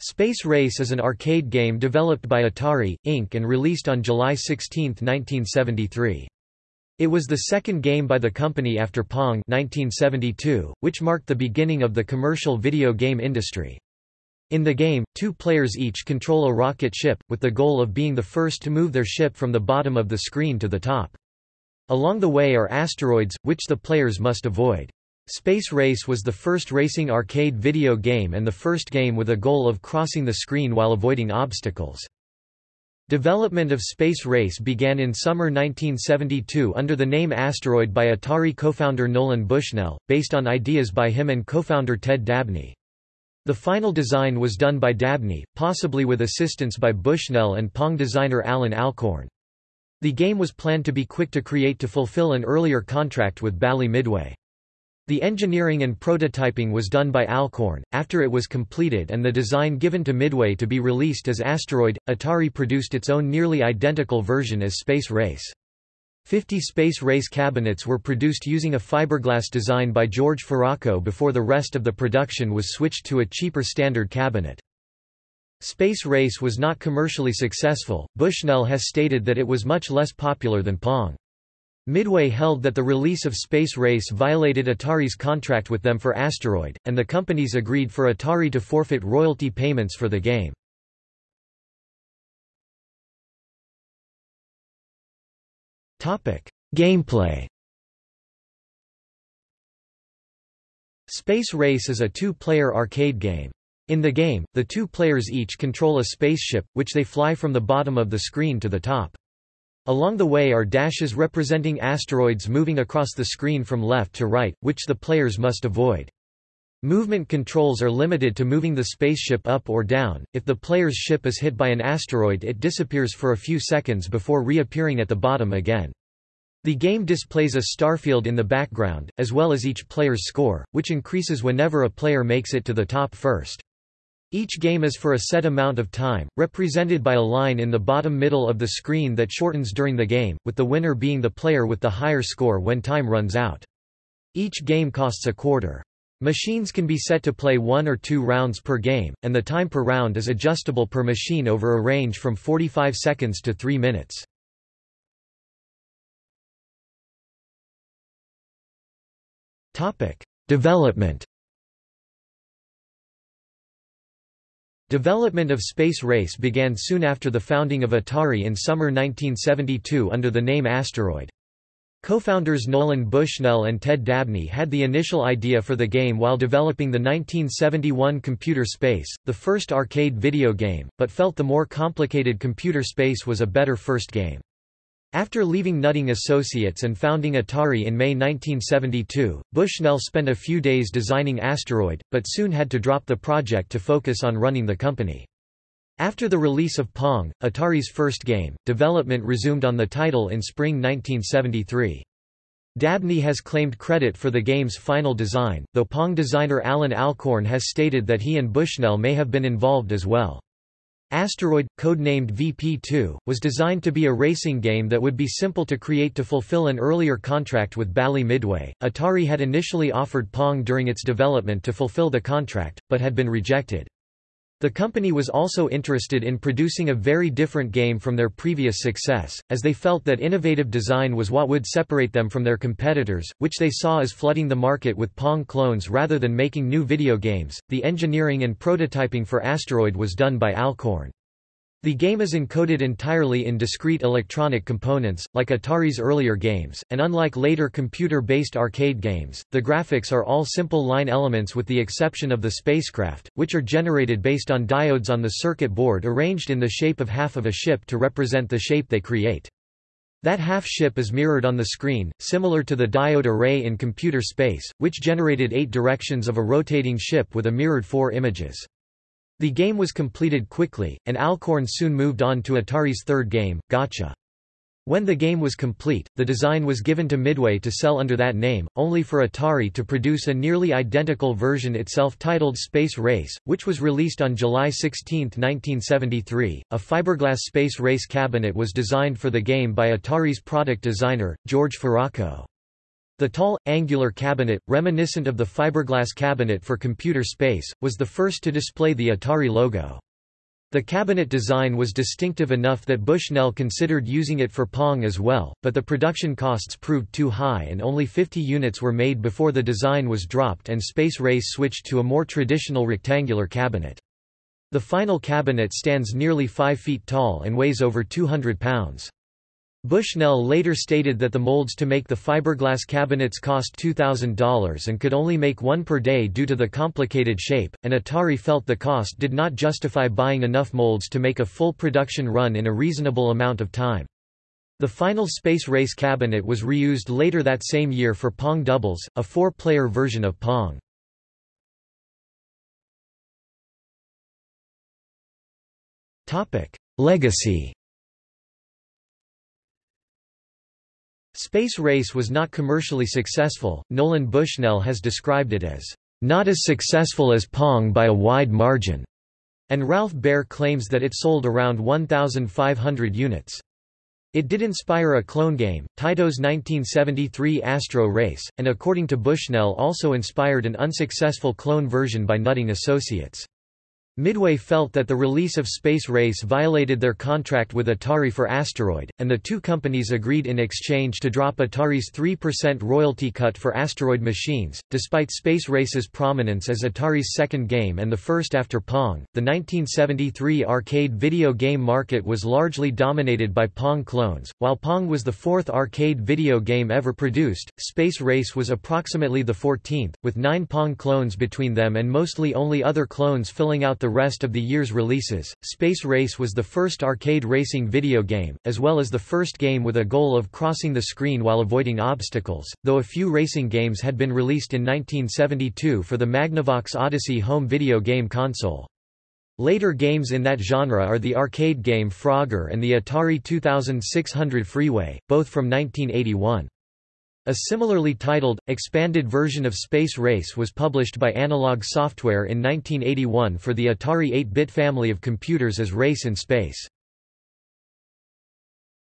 Space Race is an arcade game developed by Atari, Inc. and released on July 16, 1973. It was the second game by the company after Pong 1972, which marked the beginning of the commercial video game industry. In the game, two players each control a rocket ship, with the goal of being the first to move their ship from the bottom of the screen to the top. Along the way are asteroids, which the players must avoid. Space Race was the first racing arcade video game and the first game with a goal of crossing the screen while avoiding obstacles. Development of Space Race began in summer 1972 under the name Asteroid by Atari co-founder Nolan Bushnell, based on ideas by him and co-founder Ted Dabney. The final design was done by Dabney, possibly with assistance by Bushnell and Pong designer Allan Alcorn. The game was planned to be quick to create to fulfill an earlier contract with Bally Midway. The engineering and prototyping was done by Alcorn. After it was completed and the design given to Midway to be released as Asteroid, Atari produced its own nearly identical version as Space Race. 50 Space Race cabinets were produced using a fiberglass design by George Faraco before the rest of the production was switched to a cheaper standard cabinet. Space Race was not commercially successful. Bushnell has stated that it was much less popular than Pong. Midway held that the release of Space Race violated Atari's contract with them for Asteroid, and the companies agreed for Atari to forfeit royalty payments for the game. Gameplay Space Race is a two-player arcade game. In the game, the two players each control a spaceship, which they fly from the bottom of the screen to the top. Along the way are dashes representing asteroids moving across the screen from left to right, which the players must avoid. Movement controls are limited to moving the spaceship up or down. If the player's ship is hit by an asteroid, it disappears for a few seconds before reappearing at the bottom again. The game displays a starfield in the background, as well as each player's score, which increases whenever a player makes it to the top first. Each game is for a set amount of time, represented by a line in the bottom middle of the screen that shortens during the game, with the winner being the player with the higher score when time runs out. Each game costs a quarter. Machines can be set to play one or two rounds per game, and the time per round is adjustable per machine over a range from 45 seconds to 3 minutes. Development Development of Space Race began soon after the founding of Atari in summer 1972 under the name Asteroid. Co-founders Nolan Bushnell and Ted Dabney had the initial idea for the game while developing the 1971 Computer Space, the first arcade video game, but felt the more complicated Computer Space was a better first game. After leaving Nutting Associates and founding Atari in May 1972, Bushnell spent a few days designing Asteroid, but soon had to drop the project to focus on running the company. After the release of Pong, Atari's first game, development resumed on the title in spring 1973. Dabney has claimed credit for the game's final design, though Pong designer Allan Alcorn has stated that he and Bushnell may have been involved as well. Asteroid, codenamed VP2, was designed to be a racing game that would be simple to create to fulfill an earlier contract with Bally Midway. Atari had initially offered Pong during its development to fulfill the contract, but had been rejected. The company was also interested in producing a very different game from their previous success, as they felt that innovative design was what would separate them from their competitors, which they saw as flooding the market with Pong clones rather than making new video games. The engineering and prototyping for Asteroid was done by Alcorn. The game is encoded entirely in discrete electronic components, like Atari's earlier games, and unlike later computer-based arcade games, the graphics are all simple line elements with the exception of the spacecraft, which are generated based on diodes on the circuit board arranged in the shape of half of a ship to represent the shape they create. That half ship is mirrored on the screen, similar to the diode array in computer space, which generated eight directions of a rotating ship with a mirrored four images. The game was completed quickly, and Alcorn soon moved on to Atari's third game, Gotcha. When the game was complete, the design was given to Midway to sell under that name, only for Atari to produce a nearly identical version itself titled Space Race, which was released on July 16, 1973. A fiberglass Space Race cabinet was designed for the game by Atari's product designer, George Faraco. The tall, angular cabinet, reminiscent of the fiberglass cabinet for computer space, was the first to display the Atari logo. The cabinet design was distinctive enough that Bushnell considered using it for Pong as well, but the production costs proved too high and only 50 units were made before the design was dropped and Space Race switched to a more traditional rectangular cabinet. The final cabinet stands nearly 5 feet tall and weighs over 200 pounds. Bushnell later stated that the molds to make the fiberglass cabinets cost $2,000 and could only make one per day due to the complicated shape, and Atari felt the cost did not justify buying enough molds to make a full production run in a reasonable amount of time. The final Space Race cabinet was reused later that same year for Pong Doubles, a four-player version of Pong. Legacy Space Race was not commercially successful, Nolan Bushnell has described it as, "...not as successful as Pong by a wide margin." and Ralph Baer claims that it sold around 1,500 units. It did inspire a clone game, Taito's 1973 Astro Race, and according to Bushnell also inspired an unsuccessful clone version by Nutting Associates. Midway felt that the release of Space Race violated their contract with Atari for Asteroid, and the two companies agreed in exchange to drop Atari's 3% royalty cut for Asteroid machines. Despite Space Race's prominence as Atari's second game and the first after Pong, the 1973 arcade video game market was largely dominated by Pong clones. While Pong was the fourth arcade video game ever produced, Space Race was approximately the 14th, with nine Pong clones between them and mostly only other clones filling out the the rest of the year's releases. Space Race was the first arcade racing video game, as well as the first game with a goal of crossing the screen while avoiding obstacles, though a few racing games had been released in 1972 for the Magnavox Odyssey home video game console. Later games in that genre are the arcade game Frogger and the Atari 2600 Freeway, both from 1981. A similarly titled, expanded version of Space Race was published by Analog Software in 1981 for the Atari 8-bit family of computers as Race in Space.